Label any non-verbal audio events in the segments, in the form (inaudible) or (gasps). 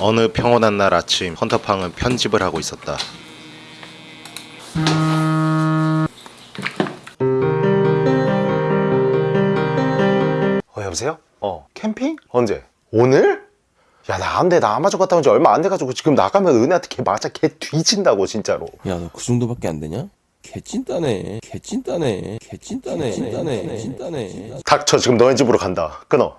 어느 평온한 날 아침 헌터팡은 편집을 하고 있었다. 어 여보세요? 어 캠핑? 언제? 오늘? 야 나 안돼 나 아마존 갔다 온 지 얼마 안 돼가지고 지금 나가면 은혜한테 걔 맞아 걔 뒤진다고 진짜로 야 너 그 정도밖에 안 되냐? 개찐따네 개찐따네 개찐따네 개찐따네 개찐따네 닥쳐 지금 너네 집으로 간다 끊어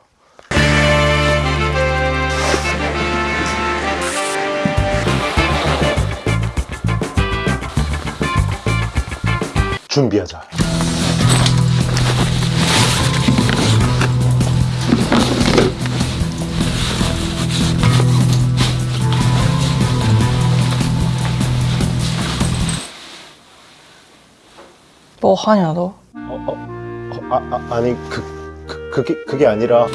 준비하자 뭐 하냐 너? 어, 어, 어, 아, 아, 아니 그, 그 그게 그게 아니라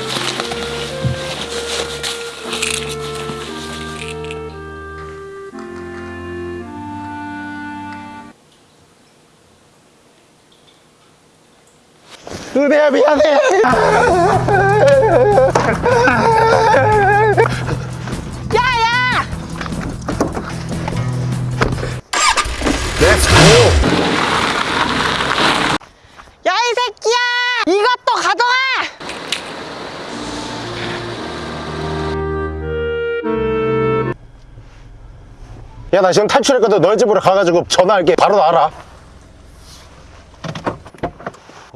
은혜야 미안해. 렛츠 고 야 이 새끼야! 이것도 가져가! 야 나 지금 탈출했거든. 너희 집으로 가가지고 전화할게. 바로 나와라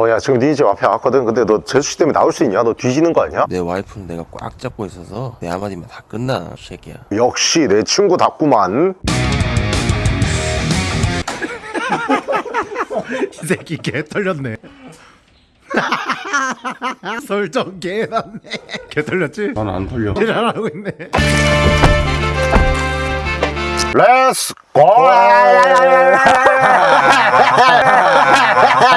어 야 지금 네집 앞에 왔거든 근데 너 제수씨 때문에 나올 수 있냐? 너 뒤지는 거 아니야? 내 와이프는 내가 꽉 잡고 있어서 내 한마디면 다 끝나 이 새끼야 역시 내 친구답구만 이 새끼 개 털렸네. (laughs) 설정 개 났네. 개 털렸지? 난 안 털려 잘하고 있네. Let's go!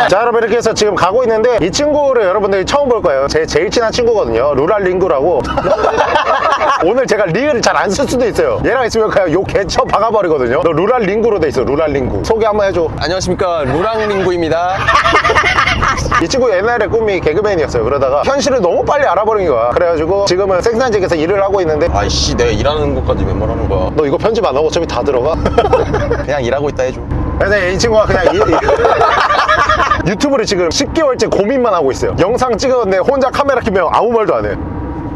자 여러분 이렇게 해서 지금 가고 있는데 이 친구를 여러분들이 처음 볼 거예요. 제 제일 친한 친구거든요. 루랄링구라고. (laughs) 오늘 제가 리을을 잘 안 쓸 수도 있어요. 얘랑 있으면 그냥 욕 개쳐 박아버리거든요. 너 루랄링구로 돼 있어 루랄링구. 소개 한번 해줘. 안녕하십니까. 루랑링구입니다 (laughs) 이 친구 옛날에 꿈이 개그맨이었어요. 그러다가 현실을 너무 빨리 알아버린 거야. 그래가지고 지금은 생산직에서 일을 하고 있는데 아이씨 내가 일하는 것까지 왜 말하는 거야. 너 이거 편집 안 하고 어차피 다 들어가? (laughs) 그냥 일하고 있다 해줘. 그래서 이 친구가 그냥 이- 이- (laughs) 유튜브를 지금 10개월째 고민만 하고 있어요. 영상 찍었는데 혼자 카메라 켜면 아무 말도 안해.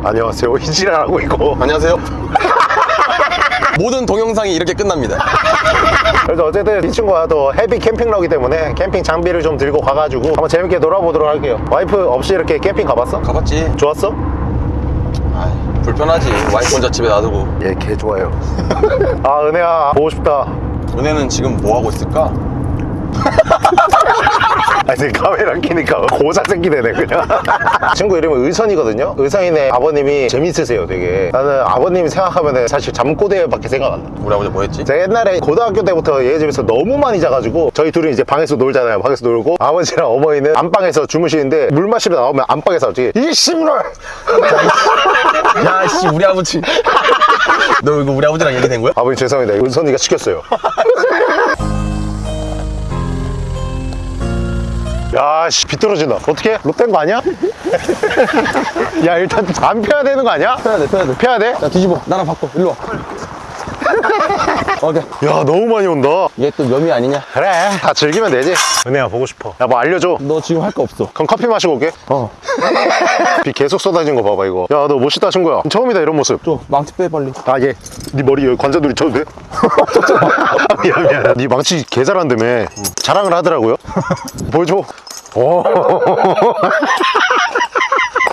안녕하세요. (laughs) 이지랄하고 있고. 안녕하세요 모든 동영상이 이렇게 끝납니다. 그래서 어쨌든 이 친구가 또 헤비 캠핑러기 때문에 캠핑 장비를 좀 들고 가가지고 한번 재밌게 놀아보도록 할게요. 와이프 없이 이렇게 캠핑 가봤어? 가봤지. 좋았어? 아이, 불편하지. 와이프 혼자 집에 놔두고. 예개 좋아요. (laughs) 아 은혜야 보고 싶다. 은혜는 지금 뭐하고 있을까? (laughs) 아니 카메라 켜니까 고자 생기 되네 그냥. (laughs) 친구 이름은 의선이거든요. 의선이네. 아버님이 재밌으세요 되게. 나는 아버님 생각하면 사실 잠꼬대밖에 생각 안 나. 우리 아버지 뭐 했지? 제가 옛날에 고등학교 때부터 얘 집에서 너무 많이 자가지고 저희 둘이 이제 방에서 놀잖아요. 방에서 놀고. 아버지랑 어머니는 안방에서 주무시는데 물 마시러 나오면 안방에서 갑자기 이 씨발 야씨 우리 아버지. 너 이거 우리 아버지랑 얘기된 거야? 아버님 죄송합니다. 의선이가 시켰어요 (laughs) 야씨 비뚤어진다 어떻게? 롯된 거 아니야? (laughs) 야 일단 안 펴야 되는 거 아니야? 펴야 돼 펴야 돼 펴야 돼? 야 뒤집어 나랑 바꿔 일로 와 오케이 야 너무 많이 온다. 얘또 염이 아니냐? 그래 다 즐기면 되지. 은혜야 보고 싶어. 야 뭐 알려줘. 너 지금 할 거 없어. 그럼 커피 마시고 올게. 어. (laughs) 비 계속 쏟아진 거 봐봐 이거. 야 너 멋있다 친구야. 처음이다 이런 모습. 줘 망치 빼 빨리. 아얘네 머리 여기 관자놀이 쳐도 돼? (laughs) 아, 미안 미안. 네 망치 개 잘한다며. 자랑을 하더라고요. (laughs) 보여줘. 오.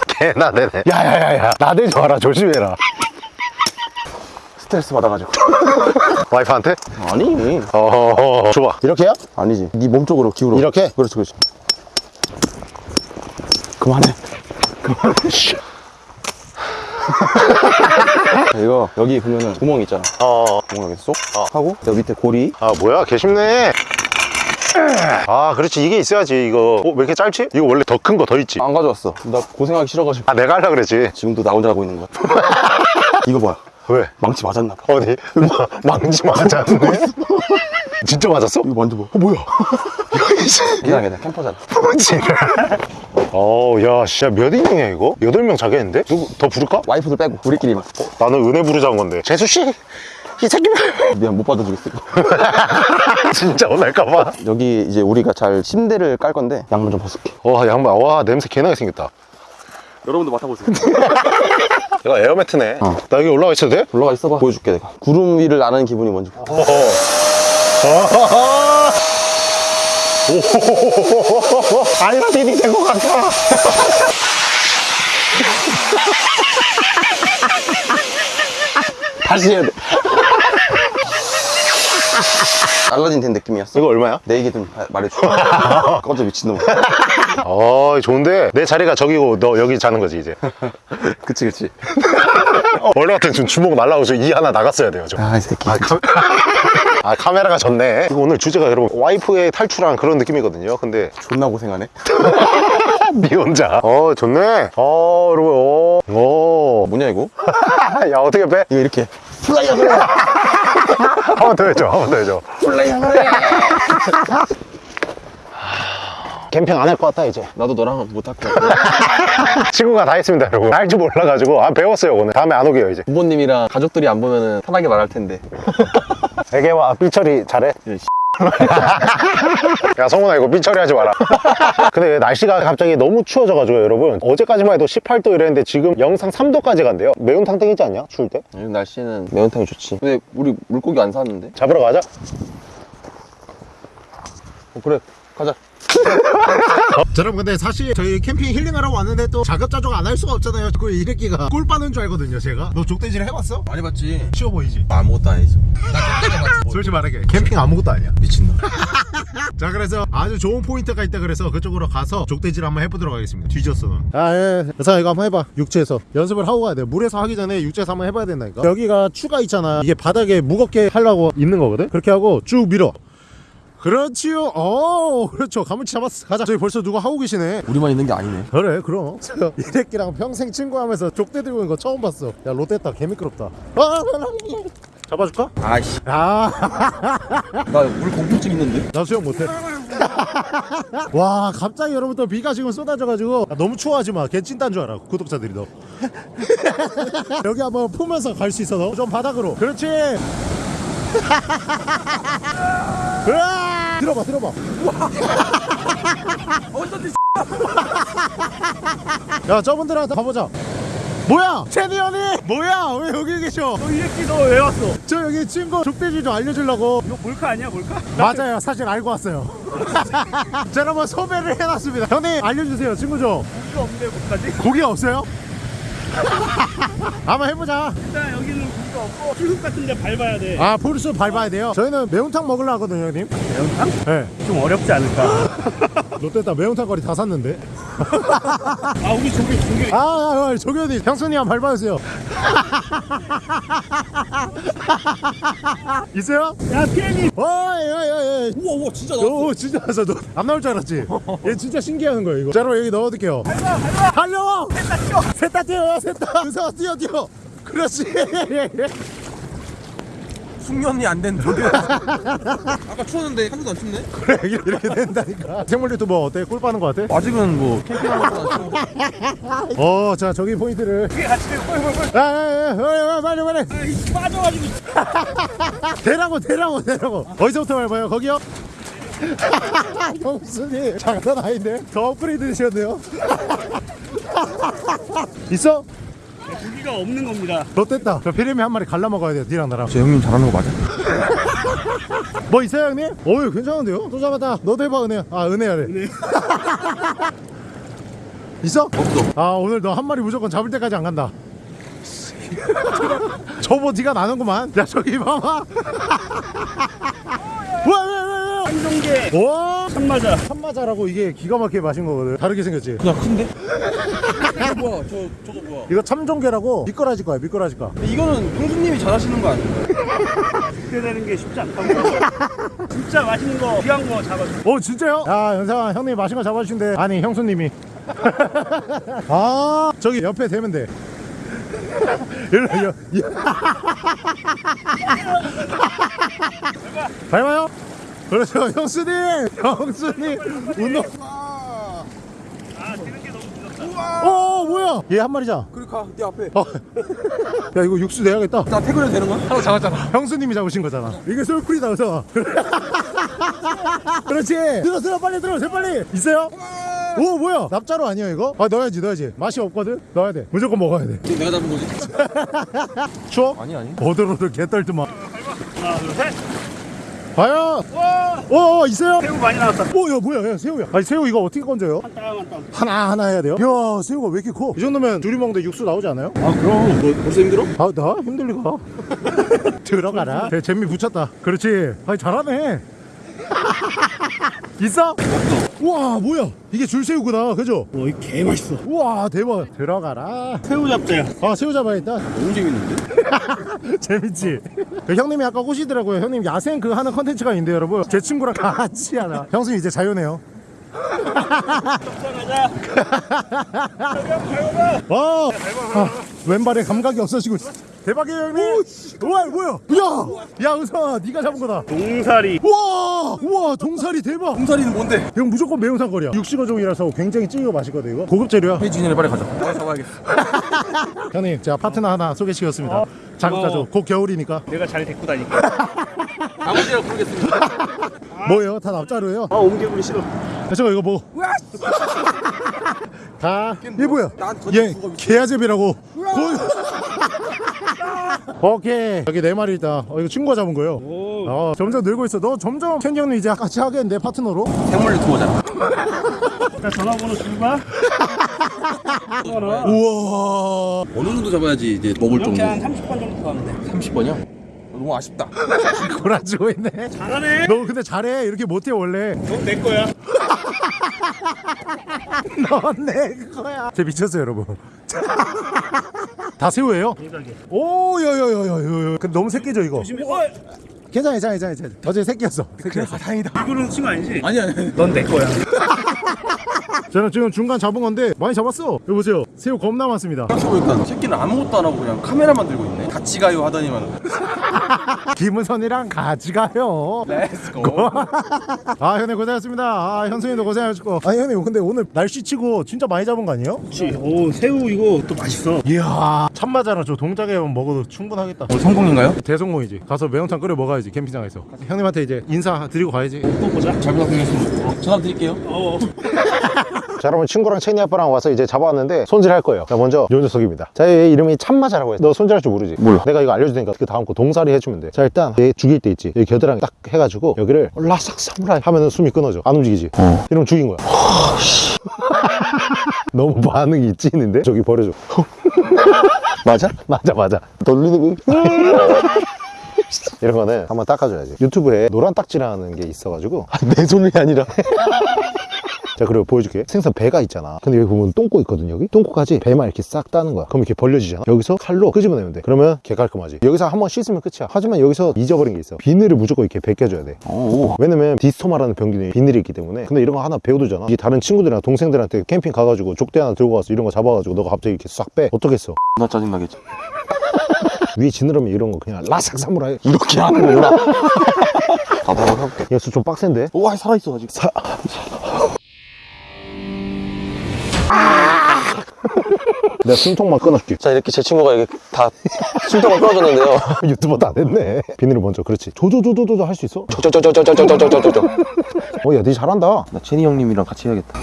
개나대네. 야야야야. 나대지 마라. 조심해라 스트레스 받아가지고. (laughs) 와이프한테? 아니. 어 좋아. 이렇게요? 아니지. 네 몸 쪽으로 기울어. 이렇게? 그렇지 그렇지. 그만해. (laughs) (laughs) 이거 여기 보면은 구멍 있잖아. 어. 구멍 여기 쏙 하고 여기 밑에 고리. 아 뭐야? 개 쉽네. 아 그렇지. 이게 있어야지 이거. 어, 왜 이렇게 짧지? 이거 원래 더 큰 거 더 있지? 안 가져왔어. 나 고생하기 싫어가지고. 아 내가 하려 그랬지. 지금도 나 혼자 하고 있는 거야 이거 뭐야 왜? 망치 맞았나 봐 어디? 마- 망치 맞았네? (laughs) 진짜 맞았어? 이거 만져봐 어 뭐야 이상하다 (laughs) 캠퍼잖아 (laughs) 어우 야 진짜 몇 인용이야 이거? 여덟 명 자겠는데? 누구 더 부를까? 와이프들 빼고 우리끼리만 나는 은혜 부르자는 건데 재수씨 이 새끼만 미안 못 받아주겠어. 진짜 혼날까봐 여기 이제 우리가 잘 침대를 깔 건데 양말 좀 벗을게 와 양말 와 냄새 개나게 생겼다 여러분도 맡아보세요 이거 (laughs) 에어매트네 어. 나 여기 올라가 있어도 돼? 올라가 있어봐 보여줄게 내가 구름 위를 나는 기분이 뭔지 어허 오호호호호호호 알라딘이 된것 같아 다시 해야 돼 알라딘 된 느낌이었어 이거 얼마야? 내 얘기 좀 하- 말해줘 꺼져 미친놈 어 좋은데? 내 자리가 저기고 너 여기 자는 거지 이제. (laughs) 그치 그치. 어, 원래 같으면 지금 주먹 날라오고 저 이 하나 나갔어야 돼요 저. 아이 새끼. (laughs) 아 카메라가 켜졌네. 이거 오늘 주제가 여러분 와이프의 탈출한 그런 느낌이거든요 근데. 존나 고생하네. 니 (laughs) 혼자. 어 좋네. 어 여러분 오, 오. 뭐냐 이거? 야 어떻게 빼? 이거 이렇게. 한번 더 해줘 한 번 더 해줘 캠핑 안 할 것 같다 이제. 나도 너랑 못할 거야 (laughs) 친구가 다 했습니다 여러분. 알줄 몰라가지고. 아 배웠어요 오늘. 다음에 안 오게요 이제. 부모님이랑 가족들이 안 보면은 편하게 말할 텐데. (laughs) 애기와 삐처리 잘해? 예, 씨. (laughs) 야 성훈아 이거 삐처리 하지 마라. 근데 날씨가 갑자기 너무 추워져가지고 여러분? 어제까지만 해도 18도 이랬는데 지금 영상 3도까지 간대요. 매운탕 땡이지 않냐 추울 때? 요즘 날씨는 매운탕이 좋지. 근데 우리 물고기 안 샀는데? 잡으러 가자. 어, 그래. 가자 (laughs) 자, 여러분 근데 사실 저희 캠핑 힐링하러 왔는데 또 자급자족 안 할 수가 없잖아요. 그 이 새끼가 꿀 빠는 줄 알거든요 제가. 너 족대질 해봤어? 많이 봤지. 쉬워 보이지? 아무것도 아니죠 (laughs) 솔직히 말할게 캠핑 아무것도 아니야. 미친놈. (laughs) 자 그래서 아주 좋은 포인트가 있다 그래서 그쪽으로 가서 족대질 한번 해보도록 하겠습니다. 뒤졌어 넌. 아예. 그래서 이거 한번 해봐. 육지에서. 연습을 하고 가야 돼. 물에서 하기 전에 육지에서 한번 해봐야 된다니까. 여기가 추가 있잖아. 이게 바닥에 무겁게 하려고 있는 거거든? 그렇게 하고 쭉 밀어 그렇지요 어 그렇죠 가물치 잡았어 가자 저기 벌써 누가 하고 계시네 우리만 있는 게 아니네 그래 그럼 저 이래끼랑 평생 친구하면서 족대 들고 있는 거 처음 봤어 야 롯데다 개 미끄럽다 아, 잡아줄까? 아이씨 아나물 공포증 있는데 나 수영 못해. 와 갑자기 여러분 또 비가 지금 쏟아져가지고 아, 너무 추워하지 마. 개찐딴 줄 알아 구독자들이 너. (laughs) 여기 한번 품면서 갈 수 있어 너. 좀 바닥으로. 그렇지. (laughs) 으아! 들어봐 들어봐. (laughs) (laughs) 야 저분들한테 가보자. 뭐야? 체니 언니! 뭐야? 왜 여기 계셔? 이 새끼 너 왜 왔어? 저 여기 친구 족대질 좀 알려주려고 이거 몰카 아니야 몰카? 맞아요 사실 알고 왔어요 자 여러분 소개를 해놨습니다 형님 알려주세요 친구 좀 이거 없는데 못하지? 고기 없어요? (laughs) 한번 해보자. 일단 여기는 고기가 없고 풀숲 같은 데 밟아야 돼. 아 풀숲 밟아야 돼요? 저희는 매운탕 먹으려 하거든요 형님. 매운탕? 네. 좀 어렵지 않을까? (laughs) 롯데다 매운탕 거리 다 샀는데 아 우리 저기 저기 아, 아, 아 조교님 형수님 한번 밟아주세요. 있어요? 야 피해니 어이 어이 어이 우와 우와 진짜 오 진짜 나왔어. 너안 나올 줄 알았지? 얘 진짜 신기한 거예요 이거. 자 여러분 여기 넣어둘게요. 달려! 셋다 뛰어요 셋다. 의사 뛰어 뛰어. 그렇지 (laughs) 숙련이 안된 저게 (laughs) 아까 추웠는데 한 번도 안 춥네? 그래 이렇게 된다니까. 생물 유튜버 어때? 꿀 빠는 거 같아? 아직은 뭐 추워. 어자 저기 포인트를. 피해 같이 돼. 꼴꼴꼴 아아아 빨리 빨리. 빠져가지고. 대라고 대라고 대라고. 어디서부터 밟아요? 거기요? (laughs) 형수님 장난 아닌데? 더 업그레이드 되셨네요? (laughs) 있어? 고기가 없는 겁니다. 롯됐다. 저 피레미 한 마리 갈라 먹어야 돼요 니랑 나랑. 저 형님 잘하는 거 맞아? (laughs) 뭐 있어요 형님? 어이 괜찮은데요? 또 잡았다. 너도 해봐 은혜야 아 은혜야래. 은혜. (laughs) 있어? 없어. 아 오늘 너 한 마리 무조건 잡을 때까지 안 간다. (laughs) 저보 티가 나는구만. 야 저기 봐봐. 한종계. 와 참맞아 참마자라고 이게 기가 막히게 마신 거거든. 다르게 생겼지? 그냥 큰데? 이거 뭐야? 저 저거 뭐야? 이거 참종개라고 미꾸라지 거야 미꾸라지 거. 근데 이거는 형수님이 잘하시는 거 아닌가요? (laughs) 되는 게 쉽지 않다고 (laughs) 진짜 맛있는 거 귀한 거 잡아줘. 오 진짜요? 야 연상아 형님 마신 거 잡아주신대. 아니 형수님이. (laughs) 아 저기 옆에 대면 돼. 일로 여, 여. 밟아요? 그렇죠 형수님! 형수님! 운동 아 되는 게 너무 늦었다 어 뭐야? 얘 한 마리잖아. 그러니까 네 앞에. 어. (laughs) 야 이거 육수 내야겠다. 나 태그해도 되는 거야? 하나 잡았잖아. 형수님이 잡으신 거잖아. 이게 솔풀이다 그래서. (laughs) 그렇지. 들어 들어 빨리 들어 제 빨리. 있어요? 오 뭐야? 납자로 아니야 이거? 아 넣어야지 넣어야지. 맛이 없거든? 넣어야 돼. 무조건 먹어야 돼. 내가 잡은 거지? 추워? 아니 아니. 오들오들 개떨더만 하나 둘셋 과연 와어 있어요? 새우 많이 나왔다 오야 뭐야 야 새우야 아니 새우 이거 어떻게 건져요? 한 땀 한땀 하나 하나 해야 돼요? 야 새우가 왜 이렇게 커? 이 정도면 둘이 먹는데 육수 나오지 않아요? 아 그럼 너 벌써 힘들어? 아 나 힘들 리가 (laughs) 들어가라 재- 재미 붙였다 그렇지 아니 잘하네 (laughs) 있어? 우와 뭐야? 이게 줄새우구나. 그죠? 와이 개 맛있어. 우와 대박. 들어가라. 새우 잡자야. 아 새우 잡아야겠다? 너무 재밌는데? (laughs) 재밌지? 그 형님이 아까 꼬시더라고요. 형님 야생 그 하는 컨텐츠가 있는데 여러분. 제 친구랑 같이 하나. 형수님 이제 자유네요. 와 (laughs) 아, 왼발에 감각이 없어지고 있어 대박이에요 형님. 우와 뭐야 야! 야! 은성아 네가 잡은 거다. 동사리. 우와! 우와 동사리 대박. 홍사리는 뭔데? 이건 무조건 매운탕 거리야. 육식어종이라서 굉장히 찌고 맛있거든 이거. 고급 재료야? 해진이네 빨리 가자 빨리 잡아야겠어. (laughs) 형님 제가 파트너 하나 소개시켰습니다. 어, 자급자족. 곧 겨울이니까. 내가 잘 데리고 다니까 (laughs) 아버지랑 부르겠습니다. (laughs) 뭐예요? 다 납자루예요? 아 옮겨보기 싫어. 야, 저거 이거 뭐? 가. 이게 뭐야? 얘 개아제비라고. 고- 오케이. 여기 네 마리 있다. 어, 이거 친구가 잡은 거예요. 오 어, 점점 늘고 있어. 너 점점 켄 형님 이제 같이 하겠는데 파트너로? 생물 투어잖아 자 전화번호 줄까? 우와. 어느 정도 잡아야지 이제 먹을 이렇게 정도 한 30번 정도 가면 돼 30번이요? 너무 아쉽다 (laughs) 골아지고 있네. 잘하네 너 근데 잘해. 이렇게 못해 원래. 넌 내 거야 (laughs) 넌 내 거야. 쟤 미쳤어요 여러분. (laughs) 다 새우예요? 오, 여여여여여. 근데 너무 새끼죠 이거. 조심해 어 괜찮아, 괜찮아, 괜찮아. 어제 새끼였어. 새끼였어. 다행이다 이거는 친구 아니지? 아니 아니 넌내 거야 (laughs) 저는 지금 중간 잡은 건데 많이 잡았어. 여기 보세요. 새우 겁나 많습니다. 생각해보니까 새끼는 아무것도 안 하고 그냥 카메라만 들고 있네 같이 가요 하더니만 (laughs) 김은선이랑 같이 가요. Let's go (laughs) 아 형님 고생하셨습니다. 아 현승님도 고생하셨고. 아니 형님 근데 오늘 날씨 치고 진짜 많이 잡은 거 아니에요? 그렇지 오 새우 이거 또 맛있어 이야 참마자랑 저 동자개만 먹어도 충분하겠다. 오늘 성공인가요? 대성공이지. 가서 매운탕 끓여 먹어야지 캠핑장에서. 형님한테 이제 인사 드리고 가야지. 또 보자 잘 부탁드리겠습니다 전화 드릴게요 어 (laughs) 자 여러분 친구랑 채니 아빠랑 와서 이제 잡아왔는데 손질할 거예요. 자 먼저 요 녀석입니다. 자얘 이름이 참마자라고 해너 손질할 줄 모르지? 몰라. 내가 이거 알려줄 테니까 그 다음 거 동사리 해주면 돼자 일단 얘 죽일 때 있지. 여기 겨드랑이 딱 해가지고 여기를 라삭 사무라이 하면은 숨이 끊어져. 안 움직이지? 이러면 죽인 거야. (laughs) 너무 반응이 찌는데? 저기 버려줘. (laughs) 맞아? (laughs) 맞아 맞아. 돌리는 거? 이런 거는 한번 닦아줘야지. 유튜브에 노란 딱지라는 게 있어가지고. 내 손이 아니라 자 그리고 보여줄게. 생선 배가 있잖아. 근데 여기 보면 똥꼬 있거든 여기? 똥꼬까지 배만 이렇게 싹 따는 거야. 그럼 이렇게 벌려지잖아. 여기서 칼로 끄집어내면 돼. 그러면 개 깔끔하지. 여기서 한 번 씻으면 끝이야. 하지만 여기서 잊어버린 게 있어. 비늘을 무조건 이렇게 벗겨줘야 돼. 왜냐면 디스토마라는 병균이 비늘이 있기 때문에. 근데 이런 거 하나 배워두잖아. 이게 다른 친구들이랑 동생들한테 캠핑 가가지고 족대 하나 들고 가서 이런 거 잡아가지고 너가 갑자기 이렇게 싹 빼. 어떻겠어? (laughs) 나 짜증나겠지. (laughs) 위에 지느러미 이런 거 그냥 라삭 사무라이. 이렇게 하는구나. 나도 한번 해볼게. 얘수 좀 빡센데? 와 살아있어 아직. 사... (laughs) 내가 숨통만 끊어줄게. 자 이렇게 제 친구가 이게 다 숨통을 끊어줬는데요. (laughs) 유튜버 다 됐네. 비늘을 먼저 그렇지. 조조조조조 할 수 있어? 저저저저저저저저저 어야니 잘한다. 나 제니 형님이랑 같이 해야겠다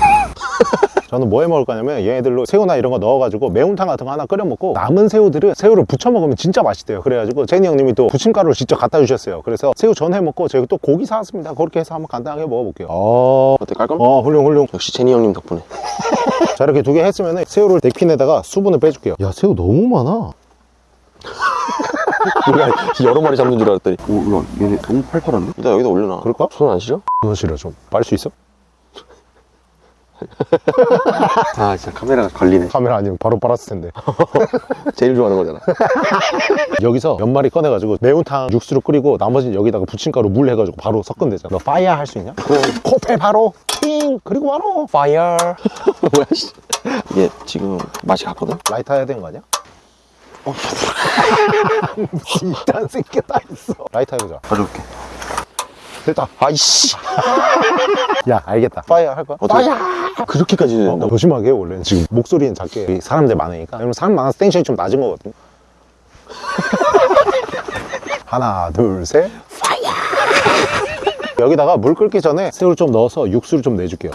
저는 뭐 해 먹을 거냐면 얘네들로 새우나 이런 거 넣어가지고 매운탕 같은 거 하나 끓여 먹고 남은 새우들은 새우를 부쳐 먹으면 진짜 맛있대요. 그래가지고 제니 형님이 또 부침가루를 직접 갖다 주셨어요. 그래서 새우 전 해 먹고 저희 또 고기 사왔습니다. 그렇게 해서 한번 간단하게 먹어볼게요. 어, 어때 깔끔? 어 훌륭 훌륭. 역시 제니 형님 덕분에. (laughs) 자 이렇게 두 개 했으면 새우를 넥핀에다가 수분을 빼줄게요. 야 새우 너무 많아. 우리가 (laughs) 여러 마리 잡는 줄 알았더니. 오 이거 얘네 너무 팔팔한데? 일단 여기다 올려놔. 그럴까? 손 안 시려? 그거 싫어 좀빨 수 있어? 아 진짜 카메라가 걸리네. 카메라 아니면 바로 빨았을 텐데. (laughs) 제일 좋아하는 거잖아. (laughs) 여기서 몇 마리 꺼내가지고 매운탕 육수를 끓이고 나머지는 여기다가 부침가루 물 해가지고 바로 섞으면 되잖아. 너 fire 할 수 있냐? 코펠 바로 팅! 그리고 바로 fire. (laughs) 뭐야 씨. 이게 지금 맛이 갔거든? 라이터 해야 되는 거 아니야? 이딴 새끼 다 있어. 라이터 해보자. 가져올게 됐다. 아이씨. (laughs) 야 알겠다. fire 할 거야? 어떻게- Fire! 그렇게까지 어, 된다고? 조심하게 해 원래는 지금 목소리는 작게. 사람들 많으니까. 그러면 사람 많아서 텐션이 좀 낮은 거거든. (laughs) 하나 둘셋. Fire! (laughs) 여기다가 물 끓기 전에 새우를 좀 넣어서 육수를 좀 내줄게요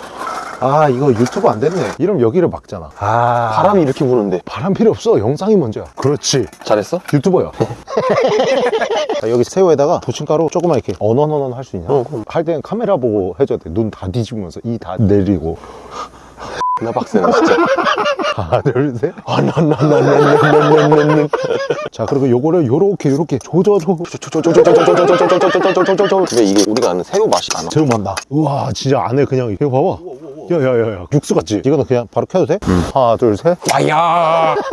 아 이거 유튜브 안 됐네. 이러면 여기를 막잖아. 아. 바람이 이렇게 부는데. 바람 필요 없어. 영상이 먼저야. 그렇지. 잘했어? 유튜버야. 자, (laughs) 여기 새우에다가 부침가루 조금만 이렇게 언언언언 할 수 있냐? 어. 할 때는 카메라 보고 해줘야 돼눈 다 뒤집으면서 이 다 내리고 (laughs) 나 박세나 진짜. 하나 둘셋. 아나나나나나나나나 자 그리고 요거를 요렇게 요렇게. 조져줘. 근데 이게 우리가 아는 새우 맛이 안 나. 새우 맛나. 우와 진짜 안에 그냥 이거 봐봐. 야야야야. 육수 같지? 이거는 그냥 바로 켜도 돼? 하나 둘셋. 와야 (laughs)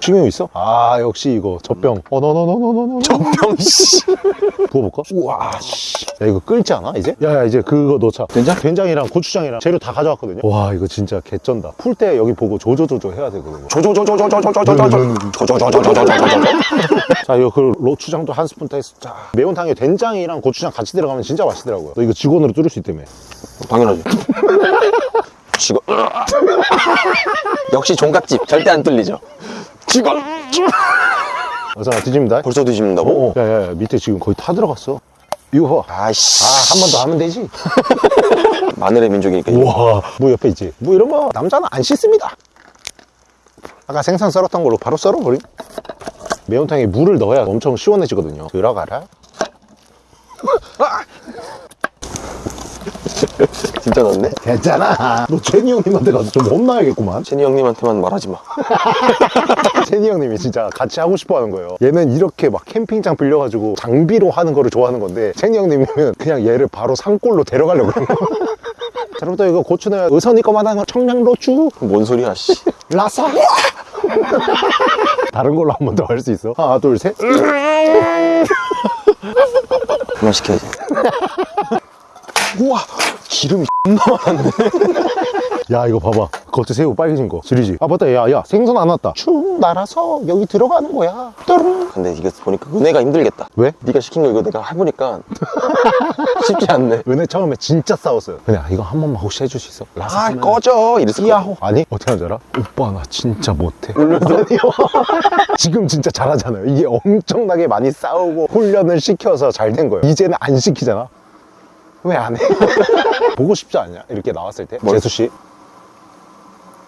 식용 있어? 아 역시 이거 젖병 어너너너너너너 젖병 씨. (laughs) 부어볼까? 우와 씨. 야 이거 끓지 않아 이제? 야야 이제 그거 넣자 된장? 된장이랑 고추장이랑 재료 다 가져왔거든요 와 이거 진짜 개쩐다 풀 때 여기 보고 조조조조 해야 되거든요 자 이거 그 고추장도 한 스푼 떼서 자 매운탕에 된장이랑 고추장 같이 들어가면 진짜 맛있더라고요 너 이거 직원으로 뚫을 수 있다며 당연하지. 직원. 역시 종갓집 절대 안 뚫리죠. 직원. 어서 뒤집니다 벌써 뒤집는다고? 어, 야 야 야 밑에 지금 거의 타 들어갔어 이거 봐. 아이씨. 아, 한 번 더 하면 되지. (laughs) 마늘의 민족이니까. 우와, 무 옆에 있지. 무 이런 거 남자는 안 씻습니다. 아까 생선 썰었던 걸로 바로 썰어버림. 매운탕에 물을 넣어야 엄청 시원해지거든요. 들어가라. (laughs) 진짜 넣었네? 괜찮아. 너 제니 형님한테 가서 좀 혼나야겠구만. 제니 형님한테만 말하지 마. (laughs) 제니 형님이 진짜 같이 하고 싶어 하는 거예요. 얘는 이렇게 막 캠핑장 빌려가지고 장비로 하는 거를 좋아하는 건데, 제니 형님은 그냥 얘를 바로 산골로 데려가려고 그래요. (laughs) 자, 여러분들 이거 고추는 의선이 거만 하는 청양고추, 뭔 소리야, 씨. 라사 (laughs) 다른 걸로 한 번 더 할 수 있어? 하나 둘셋 그만 시켜야지. 우와 기름이 존나 많았네 (laughs) 야 이거 봐봐 겉에 새우 빨개진 거 지리지 아 맞다 야야 생선 안 왔다 축 날아서 여기 들어가는 거야 뚜루루. 근데 이거 보니까 은혜가 힘들겠다. 왜? 네가 시킨 거 이거 내가 해보니까 (laughs) 쉽지 않네. 은혜 처음에 진짜 싸웠어요 은혜 이거 한 번만 혹시 해줄 수 있어? 라사 아, 꺼져. 이랬을 거야. 아니 어떻게 하는 줄 알아? 오빠 나 진짜 못해 아니요 (laughs) 지금 진짜 잘하잖아요 이게 엄청나게 많이 싸우고 훈련을 시켜서 잘 된 거예요 이제는 안 시키잖아 왜 안 해? (laughs) 보고 싶지 않냐? 이렇게 나왔을 때 뭘? 재수씨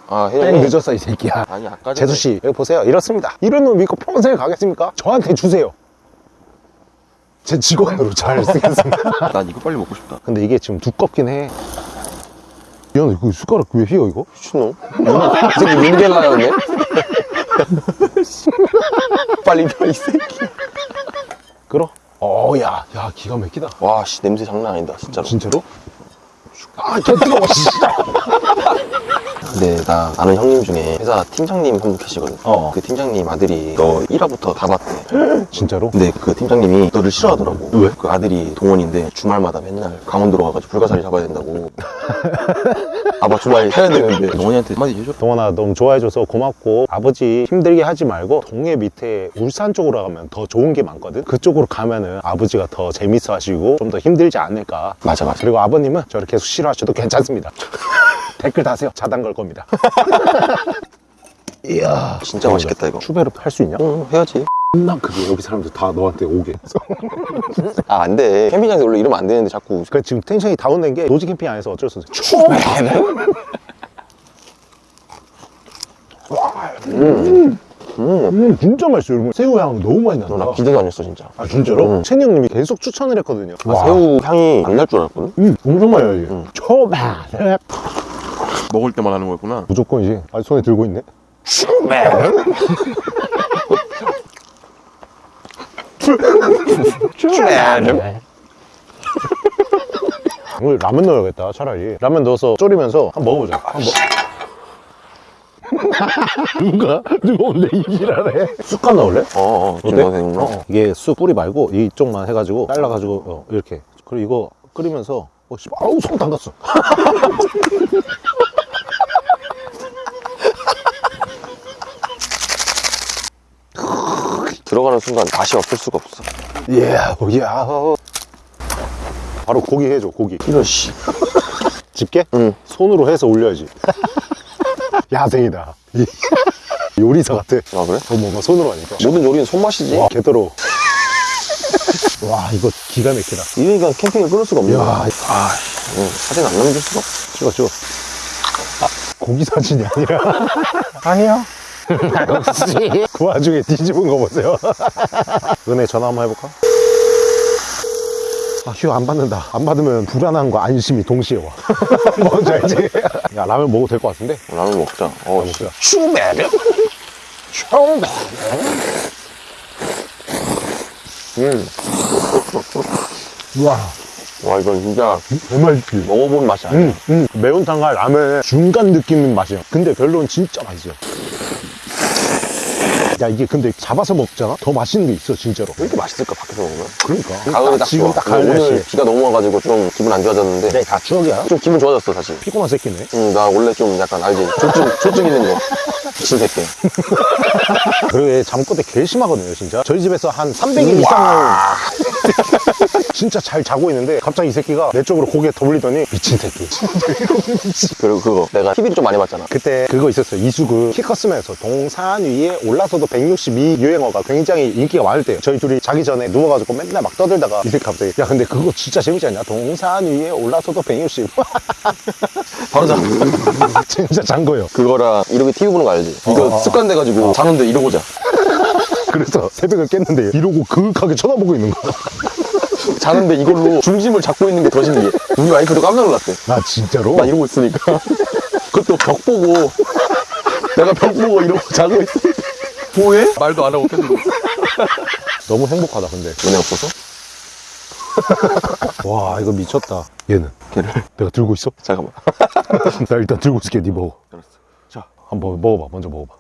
아, 땡 혜영이. 늦었어 이 새끼야 아니, 아까 전에. 재수씨 여기 보세요 이렇습니다 이런 놈 믿고 평생 가겠습니까? 저한테 주세요 제 직원으로 잘 쓰겠습니다 (laughs) 난 이거 빨리 먹고 싶다. 근데 이게 지금 두껍긴 해 야, 너 이거 숟가락 왜 휘어 이거? 미친놈. 이 새끼 민겔라였네? (laughs) 빨리 펴, 이 새끼. 끌어? 어야 야 기가 막히다 와, 씨, 냄새 장난 아니다, 진짜로. 진짜로? 아, 개 뜨거워, 진짜. 근데 나 아는 형님 중에 회사 팀장님 한 분 계시거든. 어. 그 팀장님 아들이 너 1화부터 다 봤대. (gasps) 진짜로? 근데 그 팀장님이 너를 싫어하더라고. 왜? 그 아들이 동원인데 주말마다 맨날 강원도로 가가지고 불가사리 잡아야 된다고. (laughs) 아빠 주말 해야 되는데 동원이한테 한마디 해줘. 동원아, 너무 좋아해줘서 고맙고, 아버지 힘들게 하지 말고, 동해 밑에 울산 쪽으로 가면 더 좋은 게 많거든? 그쪽으로 가면은 아버지가 더 재밌어 하시고, 좀 더 힘들지 않을까. 맞아, 맞아. 그리고 아버님은 저를 계속 싫어하셔도 괜찮습니다. (laughs) 댓글 다세요. 자단 걸 겁니다. 이야. 진짜 맛있겠다, 이거. 추배로 할수 있냐? 응, 해야지. 난 그게 여기 사람들 다 너한테 오게. (laughs) 아, 안 돼. 캠핑장에서 원래 이러면 안 되는데 자꾸. 그 지금 텐션이 다운된 게 노지 캠핑 안에서 어쩔 수 없어. 추배. (laughs) 음. 음, 진짜 맛있어요, 여러분. 새우 향 너무 많이 난다. 너나 기대도 안 했어, 진짜. 아, 진짜로? 응. 채니 형님이 계속 추천을 했거든요. 아, 새우 향이 안 날 줄 알았거든? 음, 엄청 많이 나지. 초밥. 먹을 때만 하는 거였구나. 무조건이지. 아, 손에 들고 있네. 오늘 라면 넣어야겠다, 차라리. 라면 넣어서 졸이면서 한번 먹어보자. 한번 먹... (laughs) 누가? 누가 오늘 이기라래? 쑥갓 넣을래? 어, 어, 좀 어때? 되는구나. 어, 이게 쑥 뿌리 말고 이쪽만 해가지고 잘라가지고 어, 이렇게 그리고 이거 끓이면서 어, 씨, 아우 손 담갔어 (laughs) 들어가는 순간 맛이 없을 수가 없어. 이야 이야 바로 고기 해줘 고기 이런 씨 집게? 응. 손으로 해서 올려야지 야생이다. (laughs) 요리사 같아. 아 그래? 어, 뭔가 손으로 하니까. 모든 요리는 손맛이지. 와 개더러워 (laughs) 와 이거 기가 막히다. 이러니까 캠핑을 끊을 수가 없네. 야, 아 응, 사진 안 남길 수가 찍어 찍어. 아, 고기 사진이 아니라 (laughs) 아니요. 역시. 그 와중에 뒤집은 거 보세요. 은혜 전화 한번 해볼까? 아 휴 안 받는다 안 받으면 불안함과 안심이 동시에 와 (laughs) 뭔지 알지? 야 라면 먹어도 될 것 같은데? 라면 먹자 어 씨. 먹자. 슈베르 슈베르 음. 우와 와 이건 진짜 정말 맛있지 먹어본 맛이 아니야 음, 음. 매운탕과 라면의 중간 느낌인 맛이야 근데 별로는 진짜 맛있어 야 이게 근데 잡아서 먹잖아? 더 맛있는 게 있어 진짜로. 왜 이렇게 맛있을까 밖에서 먹으면? 그러니까. 가을에 딱 지금 좋아. 딱 가을 오늘 날씨 비가 너무 와가지고 좀 기분 안 좋아졌는데. 네, 다 추억이야. 좀 기분 좋아졌어 다시. 피곤한 새끼네. 응, 나 원래 좀 약간 알지 조증, 조증 있는 거. 미친 새끼. (laughs) 그리고 얘 잠꼬대 개 심하거든요 진짜. 저희 집에서 한 300일 이상을 (laughs) 진짜 잘 자고 있는데 갑자기 이 새끼가 내 쪽으로 고개 돌리더니 미친 새끼. (laughs) 그리고 그거 내가 TV를 좀 많이 봤잖아. 그때 그거 있었어요. 이수근 키 컸으면서 동산 위에 올라서도 162 유행어가 굉장히 인기가 많을 때요. 저희 둘이 자기 전에 누워가지고 맨날 막 떠들다가 이 새끼 갑자기 야 근데 그거 진짜 재밌지 않냐? 동산 위에 올라서도 160 (laughs) 바로 자. 진짜 잔 거예요. 그거랑 이렇게 TV 보는 거 알지? 이거 어, 어. 습관 돼가지고 자는데 이러고 자 그래서 새벽을 깼는데 이러고 그윽하게 쳐다보고 있는 거야. 자는데 이걸로 중심을 잡고 있는 게 더 신기해. 우리 와이프도 깜짝 놀랐대. 아 진짜로? 나 이러고 있으니까. 그것도 벽 보고 내가 벽 보고 이러고 자고 있어. 뭐해? 말도 안 하고 계속 너무 행복하다 근데. 은혜 없어서? (laughs) 와 이거 미쳤다. 얘는? 걔를? 내가 들고 있어? 잠깐만. (laughs) 나 일단 들고 있을게 니 먹어. 알았어. 자 한번 먹어봐. 먼저 먹어봐.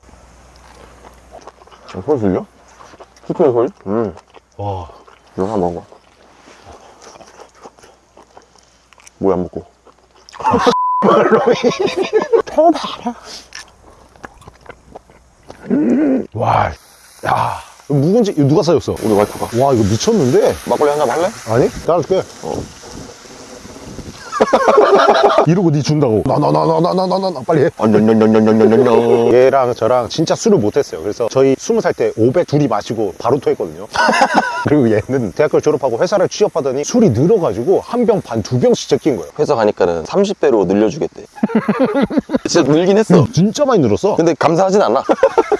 소리 들려? 스프의 소리? 음 와 이거 하나 먹어 뭐야 안 먹고 와, 야, 묵은지 누가 사줬어? 우리 와이프가 와, 이거 미쳤는데? 막걸리 한 잔 할래? 아니, 따라줄게. 이러고 니 네 준다고 나 나 나 나 나 나 나 빨리 해 얘랑 저랑 진짜 술을 못했어요 그래서 저희 스무 살 때 500 둘이 마시고 바로 토했거든요 그리고 얘는 대학교를 졸업하고 회사를 취업하더니 술이 늘어가지고 한 병 반 두 병씩 제낀 거예요 회사 가니까는 30배로 늘려주겠대 진짜 늘긴 했어 진짜 많이 늘었어 근데 감사하진 않아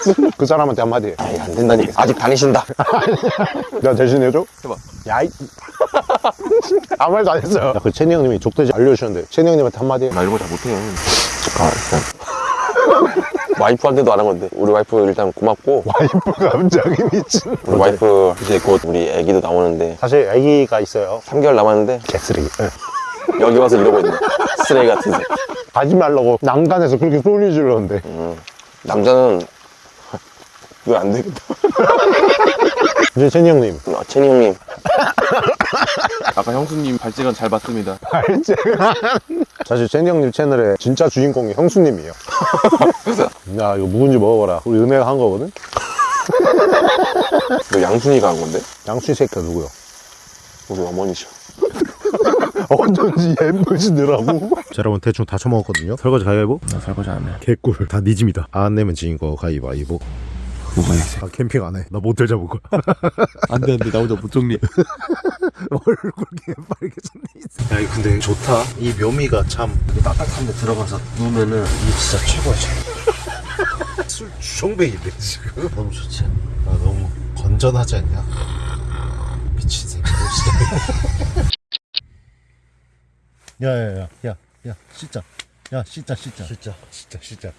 (laughs) 그 사람한테 한마디 해. 아이 안 된다니까 아직 다니신다 나 (laughs) 대신해줘? 해봐. 야이. (laughs) 아무 말도 안 했어요. 야, 그 채니 형님이 족대지 알려주셨는데, 채니 형님한테 한마디 해. 나 이런 거 잘 못해 아 일단 와이프한테도 안 한 건데 우리 와이프 일단 고맙고 와이프 갑자기 미친. 우리 와이프 이제 곧 우리 애기도 나오는데 사실 아기가 있어요. 3개월 남았는데 개쓰레기. 예. 여기 와서 이러고 있네 쓰레기 같은 새 가지 말라고 난간에서 그렇게 소리 지르는데. 남자는 이거 안 되겠다 (laughs) 이제 채니 형님. 아, 채니 형님 아까 형수님 발재간 잘 봤습니다. 알지? 사실 채니 형님 채널에 진짜 주인공이 형수님이에요. (laughs) 야, 이거 묵은지 먹어봐라. 우리 은혜가 한 거거든? 너 양순이가 한 건데? 양수 새끼가 누구요? 우리 어머니셔 (laughs) 어쩐지 예쁘시더라고. 자, 여러분 대충 다 처먹었거든요. 설거지 가위바위보? 나 설거지 안 해. 개꿀. 다네 집이다. 안 내면 지인 거 가위바위보. 뭐가 있어? 나 캠핑 안 해. 나 모텔 잡을 거야. (laughs) 안 돼, 안 돼. 나 혼자 못 정리해. (laughs) 얼굴 개빨개졌네. 야, 이 근데 좋다. 이 묘미가 참 따뜻한 데 들어가서 누우면은 이게 진짜 최고야. (laughs) 술 주정뱅인데 지금. 너무 좋지. 아 너무 건전하지 않냐? 미친 새끼 진짜. 야야 야 야 야 씻자. 야 씻자 씻자. 씻자 씻자 씻자.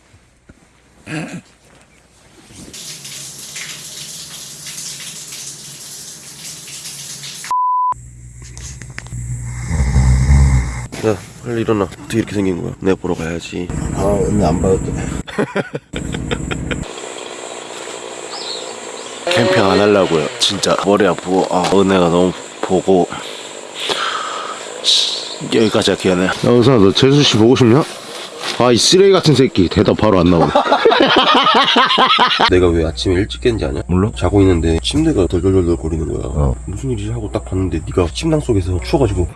야 빨리 일어나 어떻게 이렇게 생긴 거야 내가 보러 가야지 아 오늘 안 봐도 돼. 캠핑 안 하려고요. 진짜 머리 아프고 아, 은혜가 너무 보고 씨, 여기까지 할게요. 네. 야 의선아 너 재수 씨 보고 싶냐? 아 이 쓰레기 같은 새끼 대답 바로 안 나오네 (laughs) 내가 왜 아침에 일찍 깼는지 아냐? 몰라? 자고 있는데 침대가 덜덜덜덜 거리는 거야. 무슨 일이지 하고 딱 봤는데 네가 침낭 속에서 추워가지고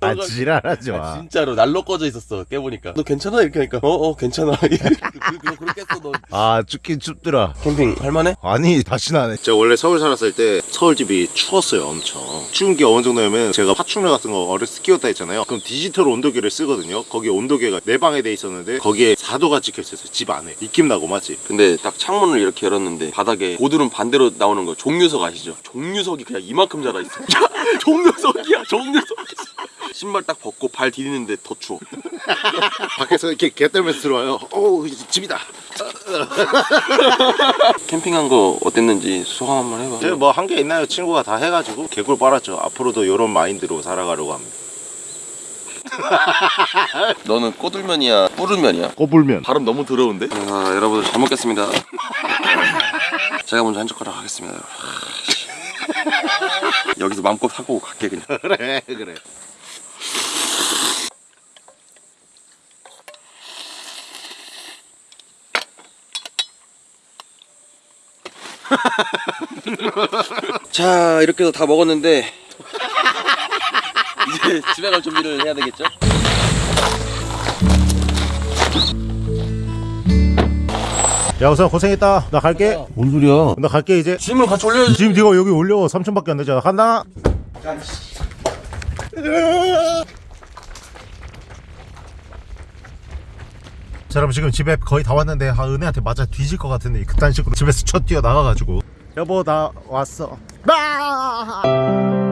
아 지랄하지 아, 마 진짜로 난로 꺼져 있었어 깨보니까. 너 괜찮아? 이렇게 하니까. 어어 괜찮아. (laughs) 그냥 그렇게 했어 너. 아 춥긴 춥더라. 캠핑 할만해? 아니 다시는 안 해. 제가 원래 서울 살았을 때 서울 집이 추웠어요 엄청. 추운 게 어느 정도냐면 제가 파충류 같은 거 어렸을 때 키웠다 했잖아요. 그럼 디지털 온도계를 쓰거든요. 거기 온도계가 내 방에 돼 있었는데 거기에 4도가 찍혀있었어요 집 안에. 입김 나고 맞지? 근데 딱 창문을 이렇게 열었는데 바닥에 고드름 반대로 나오는 거 종류석 아시죠? 종류석이 그냥 이만큼 자라 있어. 야, (laughs) 종류석이야 (laughs) 종류석 신발 딱 벗고 발 디디는데 더 추워. (laughs) 밖에서 이렇게 개 떨면서 들어와요. 어우 집이다. (laughs) 캠핑한 거 어땠는지 소감 한번 해봐. 이제 뭐한 게 있나요? 친구가 다 해가지고 개굴 빨았죠. 앞으로도 이런 마인드로 살아가려고 합니다. 너는 꼬들면이야 뿌르면이야? 꼬불면. 발음 너무 더러운데? 아 여러분들 잘 먹겠습니다. 제가 먼저 한 젓가락 하겠습니다 (laughs) 여기서 마음껏 하고 갈게 그냥 (laughs) 그래 그래 (laughs) 자 이렇게 해서 다 먹었는데 이제 집에 갈 준비를 해야 되겠죠? 야 우선 고생했다. 나 갈게. 뭔 소리야? 나 갈게 이제. 짐을 같이 올려야지. 지금 네가 여기 올려. 3천밖에 안 되잖아. 간다. 자 여러분 지금 집에 거의 다 왔는데 아, 은혜한테 맞아 뒤질 것 같은데 그딴 식으로 집에서 쳐 뛰어 나가가지고. 여보 나 왔어. 아!